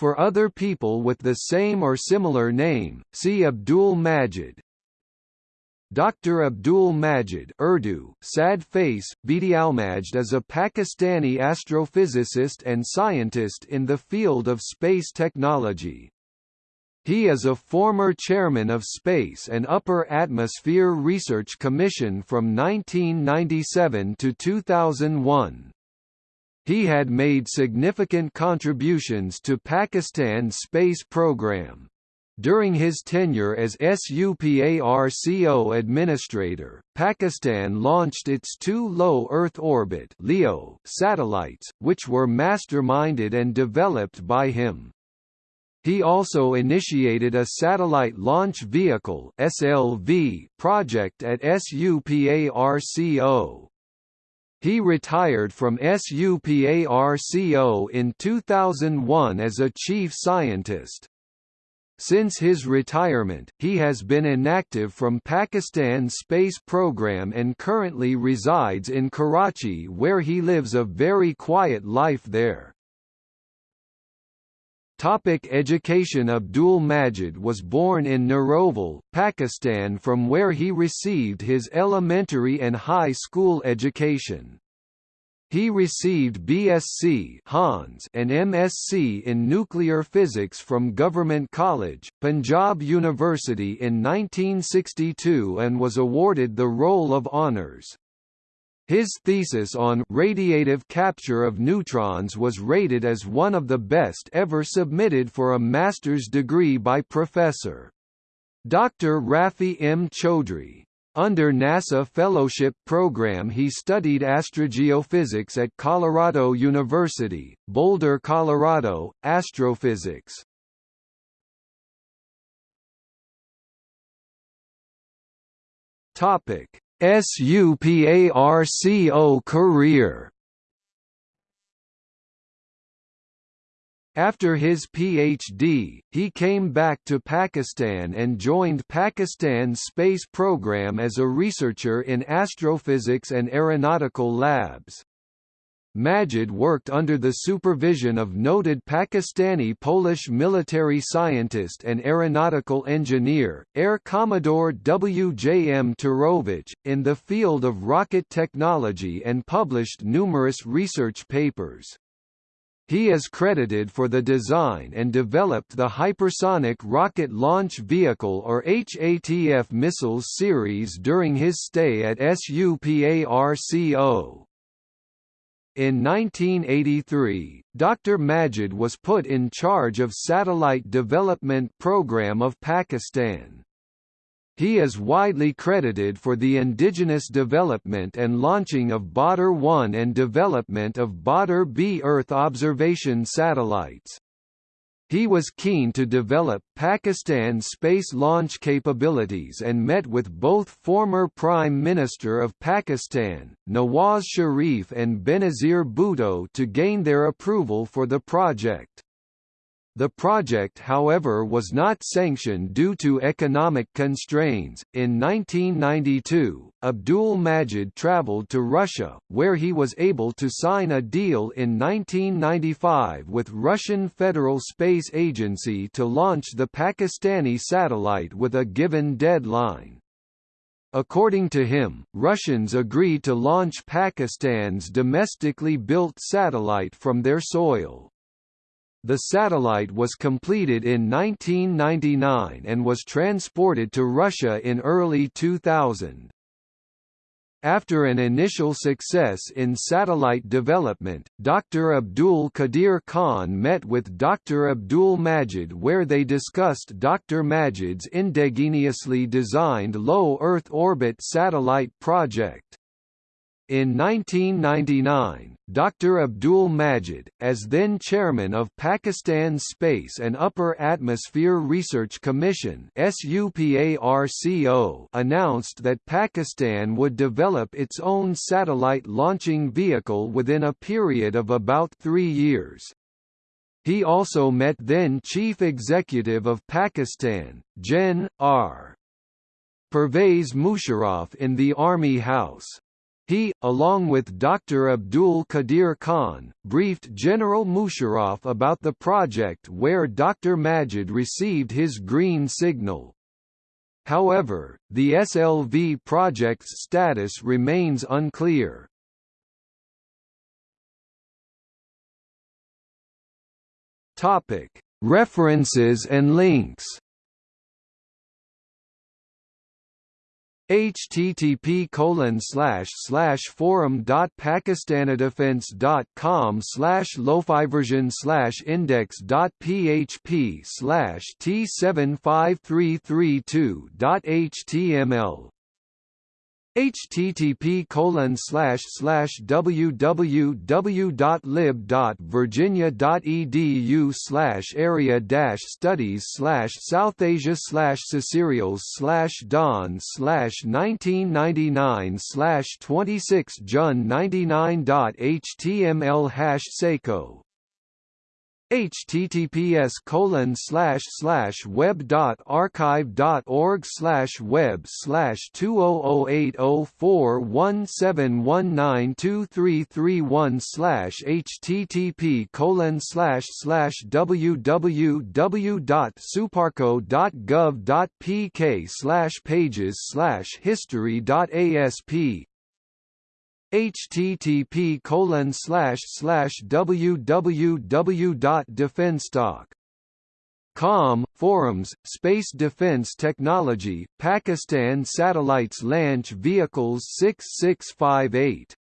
For other people with the same or similar name, see Abdul Majid. Dr. Abdul Majid Urdu, Sad Face, Bedialmajd is a Pakistani astrophysicist and scientist in the field of space technology. He is a former chairman of Space and Upper Atmosphere Research Commission from 1997 to 2001. He had made significant contributions to Pakistan's space program. During his tenure as SUPARCO administrator, Pakistan launched its two low Earth orbit (LEO) satellites, which were masterminded and developed by him. He also initiated a Satellite Launch Vehicle (SLV) project at SUPARCO. He retired from SUPARCO in 2001 as a chief scientist. Since his retirement, he has been inactive from Pakistan's space program and currently resides in Karachi where he lives a very quiet life there. Topic education Abdul Majid was born in Narowal, Pakistan from where he received his elementary and high school education. He received BSc Hans and MSc in nuclear physics from Government College, Punjab University in 1962 and was awarded the Roll of Honours. His thesis on radiative capture of neutrons was rated as one of the best ever submitted for a master's degree by Professor. Dr. Rafi M. Chaudhry. Under NASA Fellowship Program he studied astrogeophysics at Colorado University, Boulder, Colorado, astrophysics. Topic: SUPARCO career After his PhD, he came back to Pakistan and joined Pakistan's space program as a researcher in astrophysics and aeronautical labs. Majid worked under the supervision of noted Pakistani-Polish military scientist and aeronautical engineer, Air Commodore W. J. M. Turowicz, in the field of rocket technology and published numerous research papers. He is credited for the design and developed the Hypersonic Rocket Launch Vehicle or HATF missiles series during his stay at SUPARCO. In 1983, Dr. Majid was put in charge of Satellite Development Program of Pakistan. He is widely credited for the indigenous development and launching of Badr-1 and development of Badr-B Earth observation satellites. He was keen to develop Pakistan's space launch capabilities and met with both former Prime Minister of Pakistan, Nawaz Sharif and Benazir Bhutto to gain their approval for the project. The project however was not sanctioned due to economic constraints. In 1992, Abdul Majid traveled to Russia, where he was able to sign a deal in 1995 with Russian Federal Space Agency to launch the Pakistani satellite with a given deadline. According to him, Russians agreed to launch Pakistan's domestically built satellite from their soil. The satellite was completed in 1999 and was transported to Russia in early 2000. After an initial success in satellite development, Dr. Abdul Qadir Khan met with Dr. Abdul Majid where they discussed Dr. Majid's indigenously designed low Earth orbit satellite project. In 1999, Dr. Abdul Majid, as then chairman of Pakistan's Space and Upper Atmosphere Research Commission announced that Pakistan would develop its own satellite launching vehicle within a period of about three years. He also met then Chief Executive of Pakistan, Gen. R. Pervez Musharraf in the Army House. He, along with Dr. Abdul Qadir Khan, briefed General Musharraf about the project where Dr. Majid received his green signal. However, the SLV project's status remains unclear. References and links http colon slash slash forum dot pakistanidefense dot com slash lofiversion slash index dot php slash t seven five three three two dot html http colon slash slash www.lib.virginia.edu slash area dash studies slash South Asia slash Cecerials slash Dawn slash 1999 slash 26 Jun 99.html hash https colon slash slash web dot archive dot org slash web slash two oh oh eight oh four one seven one nine two three three one slash http colon slash slash www dot suparco dot gov dot pk slash pages slash history dot asp http colon slash slash www.defenstock.com forums space defense technology Pakistan satellites launch vehicles 6658